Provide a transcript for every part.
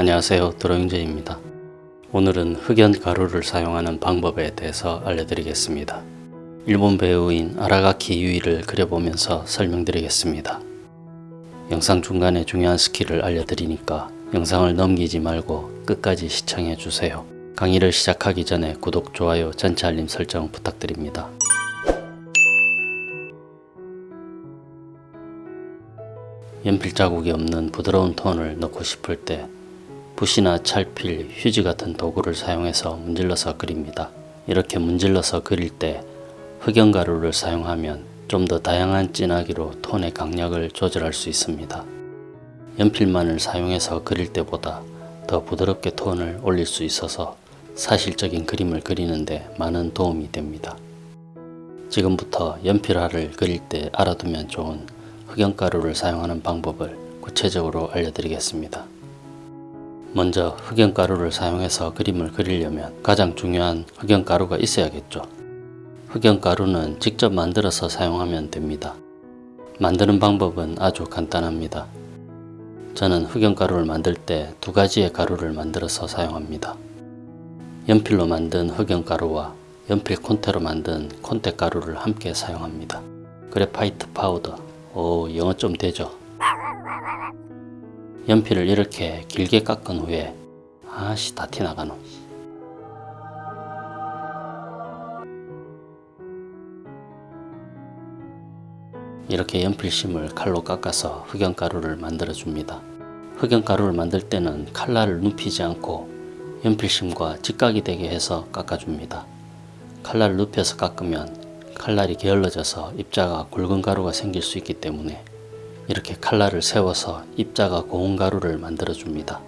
안녕하세요. 드로잉제입니다. 오늘은 흑연 가루를 사용하는 방법에 대해서 알려드리겠습니다. 일본 배우인 아라가키 유이를 그려보면서 설명드리겠습니다. 영상 중간에 중요한 skill을 알려드리니까 영상을 넘기지 말고 끝까지 시청해주세요. 강의를 시작하기 전에 구독, 좋아요, 전체 알림 설정 부탁드립니다. 연필 자국이 없는 부드러운 톤을 넣고 싶을 때 붓이나 찰필, 휴지 같은 도구를 사용해서 문질러서 그립니다. 이렇게 문질러서 그릴 때 흑연가루를 사용하면 좀 더 다양한 진하기로 톤의 강약을 조절할 수 있습니다. 연필만을 사용해서 그릴 때보다 더 부드럽게 톤을 올릴 수 있어서 사실적인 그림을 그리는데 많은 도움이 됩니다. 지금부터 연필화를 그릴 때 알아두면 좋은 흑연가루를 사용하는 방법을 구체적으로 알려드리겠습니다. 먼저 흑연가루를 사용해서 그림을 그리려면 가장 중요한 흑연가루가 있어야겠죠. 흑연가루는 직접 만들어서 사용하면 됩니다. 만드는 방법은 아주 간단합니다. 저는 흑연가루를 만들 때 두 가지의 가루를 만들어서 사용합니다. 연필로 만든 흑연가루와 연필 콘테로 만든 콘테 가루를 함께 사용합니다. graphite powder, 오 영어 좀 되죠? 연필을 이렇게 길게 깎은 후에 아씨 다 티나가노. 이렇게 연필심을 칼로 깎아서 흑연가루를 만들어 줍니다. 흑연가루를 만들 때는 칼날을 눕히지 않고 연필심과 직각이 되게 해서 깎아줍니다. 칼날을 눕혀서 깎으면 칼날이 게을러져서 입자가 굵은 가루가 생길 수 있기 때문에 이렇게 칼날을 세워서 입자가 고운 가루를 만들어 줍니다.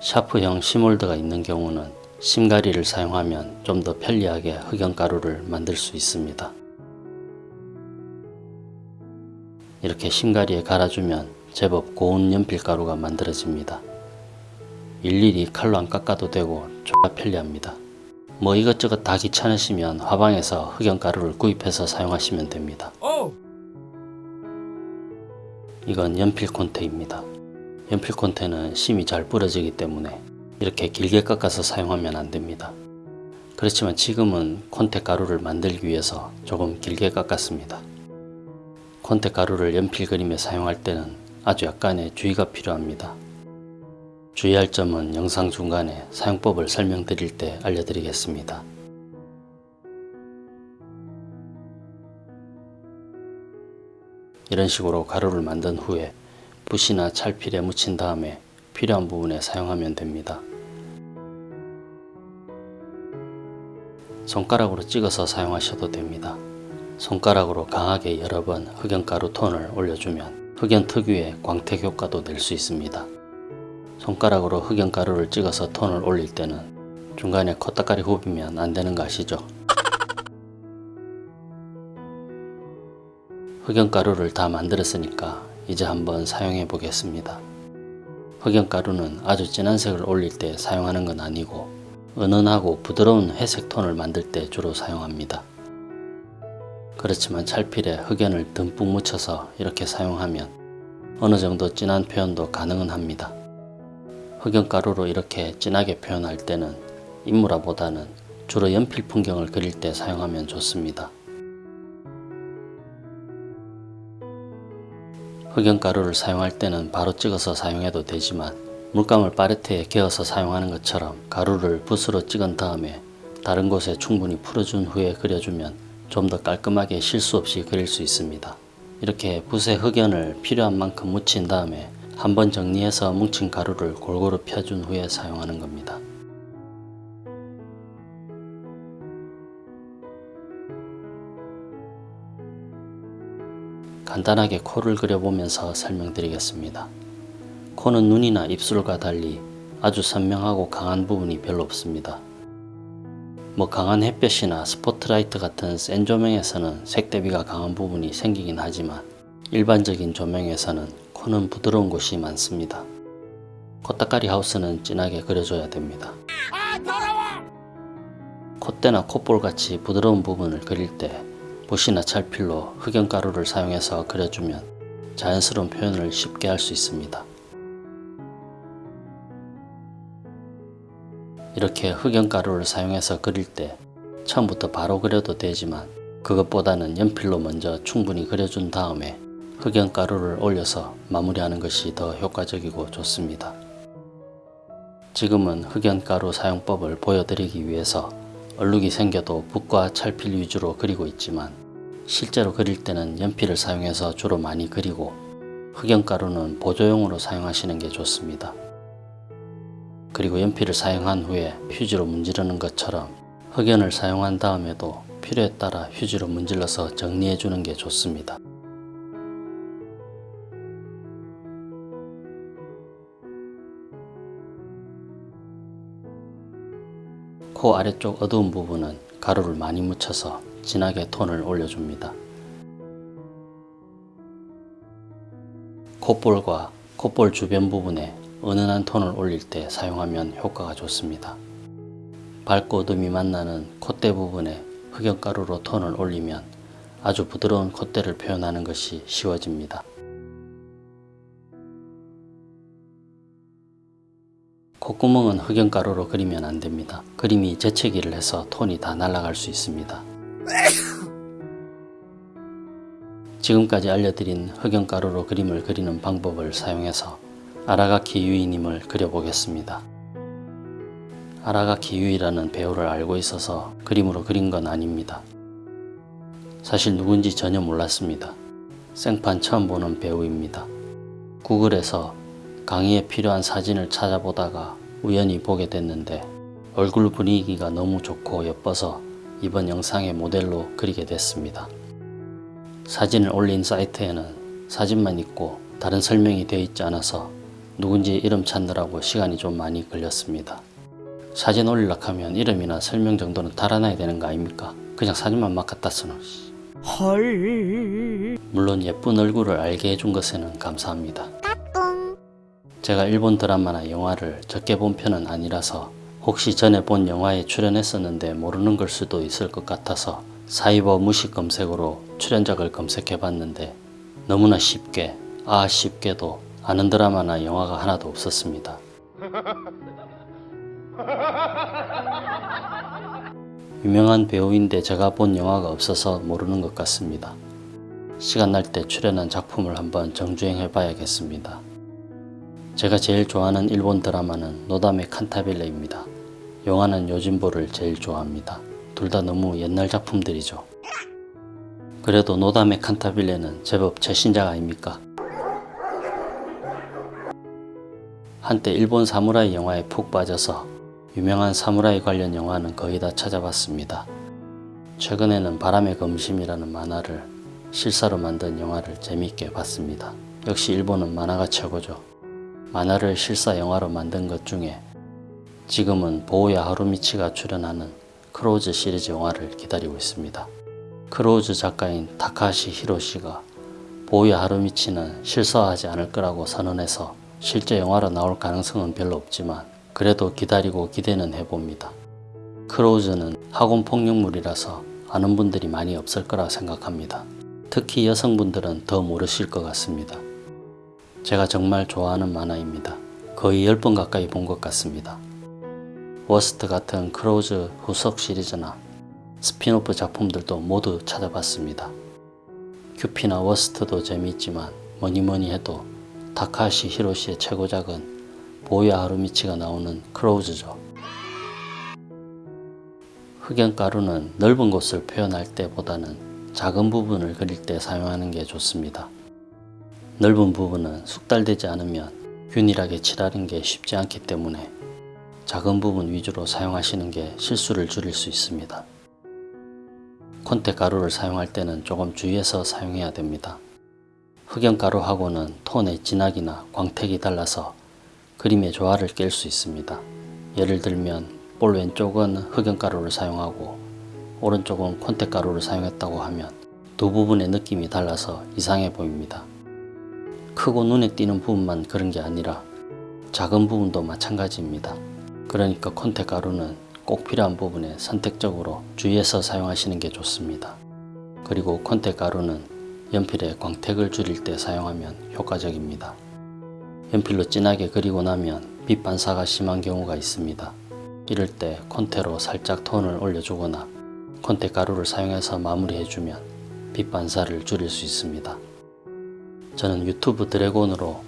샤프형 시몰드가 있는 경우는 심가리를 사용하면 좀 더 편리하게 흑연가루를 만들 수 있습니다. 이렇게 심가리에 갈아주면 제법 고운 연필가루가 만들어집니다. 일일이 칼로 안 깎아도 되고 졸라 편리합니다. 뭐 이것저것 다 귀찮으시면 화방에서 흑연가루를 구입해서 사용하시면 됩니다. 이건 연필 콘테입니다. 연필 콘테는 심이 잘 부러지기 때문에 이렇게 길게 깎아서 사용하면 안됩니다. 그렇지만 지금은 콘테 가루를 만들기 위해서 조금 길게 깎았습니다. 콘테 가루를 연필 그림에 사용할 때는 아주 약간의 주의가 필요합니다. 주의할 점은 영상 중간에 사용법을 설명드릴 때 알려드리겠습니다. 이런 식으로 가루를 만든 후에 붓이나 찰필에 묻힌 다음에 필요한 부분에 사용하면 됩니다. 손가락으로 찍어서 사용하셔도 됩니다. 손가락으로 강하게 여러 번 흑연가루 톤을 올려주면 흑연 특유의 광택 효과도 낼 수 있습니다. 손가락으로 흑연가루를 찍어서 톤을 올릴 때는 중간에 코딱가리 후비면 안되는 거 아시죠? 흑연가루를 다 만들었으니까 이제 한번 사용해 보겠습니다. 흑연가루는 아주 진한 색을 올릴 때 사용하는 건 아니고 은은하고 부드러운 회색 톤을 만들 때 주로 사용합니다. 그렇지만 찰필에 흑연을 듬뿍 묻혀서 이렇게 사용하면 어느 정도 진한 표현도 가능은 합니다. 흑연가루로 이렇게 진하게 표현할 때는 인물화보다는 주로 연필 풍경을 그릴 때 사용하면 좋습니다. 흑연가루를 사용할 때는 바로 찍어서 사용해도 되지만 물감을 파레트에 개어서 사용하는 것처럼 가루를 붓으로 찍은 다음에 다른 곳에 충분히 풀어준 후에 그려주면 좀 더 깔끔하게 실수 없이 그릴 수 있습니다. 이렇게 붓에 흑연을 필요한 만큼 묻힌 다음에 한번 정리해서 뭉친 가루를 골고루 펴준 후에 사용하는 겁니다. 간단하게 코를 그려보면서 설명드리겠습니다. 코는 눈이나 입술과 달리 아주 선명하고 강한 부분이 별로 없습니다. 뭐 강한 햇볕이나 스포트라이트 같은 센 조명에서는 색 대비가 강한 부분이 생기긴 하지만 일반적인 조명에서는 코는 부드러운 곳이 많습니다. 코딱가리 하우스는 진하게 그려줘야 됩니다. 콧대나 콧볼같이 부드러운 부분을 그릴 때 붓이나 찰필로 흑연가루를 사용해서 그려주면 자연스러운 표현을 쉽게 할 수 있습니다. 이렇게 흑연가루를 사용해서 그릴 때 처음부터 바로 그려도 되지만 그것보다는 연필로 먼저 충분히 그려준 다음에 흑연가루를 올려서 마무리하는 것이 더 효과적이고 좋습니다. 지금은 흑연가루 사용법을 보여드리기 위해서 얼룩이 생겨도 붓과 찰필 위주로 그리고 있지만 실제로 그릴 때는 연필을 사용해서 주로 많이 그리고 흑연가루는 보조용으로 사용하시는 게 좋습니다. 그리고 연필을 사용한 후에 휴지로 문지르는 것처럼 흑연을 사용한 다음에도 필요에 따라 휴지로 문질러서 정리해 주는 게 좋습니다. 코 아래쪽 어두운 부분은 가루를 많이 묻혀서 진하게 톤을 올려줍니다. 콧볼과 콧볼 주변 부분에 은은한 톤을 올릴 때 사용하면 효과가 좋습니다. 밝고 어둠이 만나는 콧대 부분에 흑연가루로 톤을 올리면 아주 부드러운 콧대를 표현하는 것이 쉬워집니다. 콧구멍은 흑연가루로 그리면 안됩니다. 그림이 재채기를 해서 톤이 다 날아갈 수 있습니다. 지금까지 알려드린 흑연가루로 그림을 그리는 방법을 사용해서 아라가키 유이님을 그려보겠습니다. 아라가키 유이라는 배우를 알고 있어서 그림으로 그린 건 아닙니다. 사실 누군지 전혀 몰랐습니다. 생판 처음 보는 배우입니다. 구글에서 강의에 필요한 사진을 찾아보다가 우연히 보게 됐는데 얼굴 분위기가 너무 좋고 예뻐서 이번 영상의 모델로 그리게 됐습니다. 사진을 올린 사이트에는 사진만 있고 다른 설명이 되어 있지 않아서 누군지 이름 찾느라고 시간이 좀 많이 걸렸습니다. 사진 올리려고 하면 이름이나 설명 정도는 달아놔야 되는 거 아닙니까? 그냥 사진만 막 갖다 쓰는 헐 물론 예쁜 얼굴을 알게 해준 것에는 감사합니다. 제가 일본 드라마나 영화를 적게 본 편은 아니라서 혹시 전에 본 영화에 출연했었는데 모르는 걸 수도 있을 것 같아서 사이버 무식 검색으로 출연작을 검색해 봤는데 너무나 쉽게 아 쉽게도 아는 드라마나 영화가 하나도 없었습니다. 유명한 배우인데 제가 본 영화가 없어서 모르는 것 같습니다. 시간 날 때 출연한 작품을 한번 정주행해 봐야겠습니다. 제가 제일 좋아하는 일본 드라마는 노다메 칸타빌레입니다. 영화는 요진보를 제일 좋아합니다. 둘 다 너무 옛날 작품들이죠. 그래도 노다메 칸타빌레는 제법 최신작 아닙니까? 한때 일본 사무라이 영화에 푹 빠져서 유명한 사무라이 관련 영화는 거의 다 찾아봤습니다. 최근에는 바람의 검심이라는 만화를 실사로 만든 영화를 재미있게 봤습니다. 역시 일본은 만화가 최고죠. 만화를 실사 영화로 만든 것 중에 지금은 보우야 하루미치가 출연하는 크로우즈 시리즈 영화를 기다리고 있습니다. 크로우즈 작가인 타카하시 히로시가 보우야 하루미치는 실사하지 않을 거라고 선언해서 실제 영화로 나올 가능성은 별로 없지만 그래도 기다리고 기대는 해봅니다. 크로우즈는 학원 폭력물이라서 아는 분들이 많이 없을 거라 생각합니다. 특히 여성분들은 더 모르실 것 같습니다. 제가 정말 좋아하는 만화입니다. 거의 10번 가까이 본 것 같습니다. 워스트 같은 크로우즈 후속 시리즈나 스피노프 작품들도 모두 찾아봤습니다. 큐피나 워스트도 재미있지만 뭐니뭐니 해도 타카시 히로시의 최고작은 보야 하루미치가 나오는 크로우즈죠. 흑연가루는 넓은 곳을 표현할 때보다는 작은 부분을 그릴 때 사용하는 게 좋습니다. 넓은 부분은 숙달되지 않으면 균일하게 칠하는 게 쉽지 않기 때문에 작은 부분 위주로 사용하시는 게 실수를 줄일 수 있습니다. 콘테 가루를 사용할 때는 조금 주의해서 사용해야 됩니다. 흑연 가루하고는 톤의 진하기나 광택이 달라서 그림의 조화를 깰 수 있습니다. 예를 들면 볼 왼쪽은 흑연 가루를 사용하고 오른쪽은 콘테가루를 사용했다고 하면 두 부분의 느낌이 달라서 이상해 보입니다. 크고 눈에 띄는 부분만 그런 게 아니라 작은 부분도 마찬가지입니다. 그러니까 콘테 가루는 꼭 필요한 부분에 선택적으로 주의해서 사용하시는 게 좋습니다. 그리고 콘테 가루는 연필에 광택을 줄일 때 사용하면 효과적입니다. 연필로 진하게 그리고 나면 빛 반사가 심한 경우가 있습니다. 이럴 때 콘테로 살짝 톤을 올려주거나 콘테 가루를 사용해서 마무리해주면 빛 반사를 줄일 수 있습니다. 저는 유튜브 드래곤으로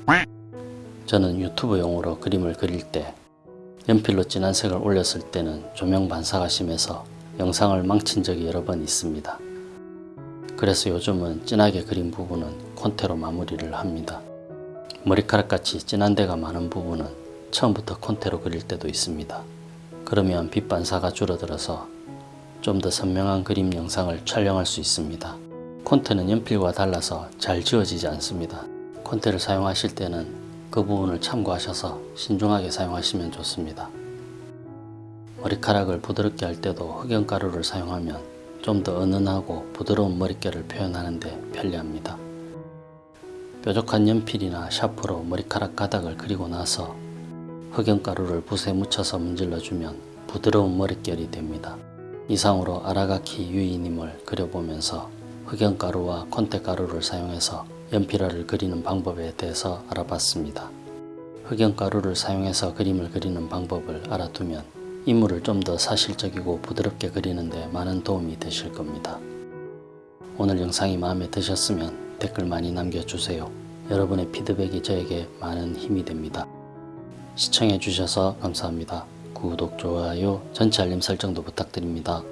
저는 유튜브용으로 그림을 그릴 때 연필로 진한 색을 올렸을 때는 조명 반사가 심해서 영상을 망친 적이 여러 번 있습니다. 그래서 요즘은 진하게 그린 부분은 콘테로 마무리를 합니다. 머리카락같이 진한 데가 많은 부분은 처음부터 콘테로 그릴 때도 있습니다. 그러면 빛 반사가 줄어들어서 좀 더 선명한 그림 영상을 촬영할 수 있습니다. 콘테는 연필과 달라서 잘 지워지지 않습니다. 콘테를 사용하실 때는 그 부분을 참고하셔서 신중하게 사용하시면 좋습니다. 머리카락을 부드럽게 할 때도 흑연가루를 사용하면 좀 더 은은하고 부드러운 머릿결을 표현하는 데 편리합니다. 뾰족한 연필이나 샤프로 머리카락 가닥을 그리고 나서 흑연가루를 붓에 묻혀서 문질러주면 부드러운 머릿결이 됩니다. 이상으로 아라가키 유이님을 그려보면서 흑연가루와 콘테가루를 사용해서 연필화를 그리는 방법에 대해서 알아봤습니다. 흑연가루를 사용해서 그림을 그리는 방법을 알아두면 인물을 좀 더 사실적이고 부드럽게 그리는데 많은 도움이 되실 겁니다. 오늘 영상이 마음에 드셨으면 댓글 많이 남겨주세요. 여러분의 피드백이 저에게 많은 힘이 됩니다. 시청해주셔서 감사합니다. 구독, 좋아요, 전체 알림 설정도 부탁드립니다.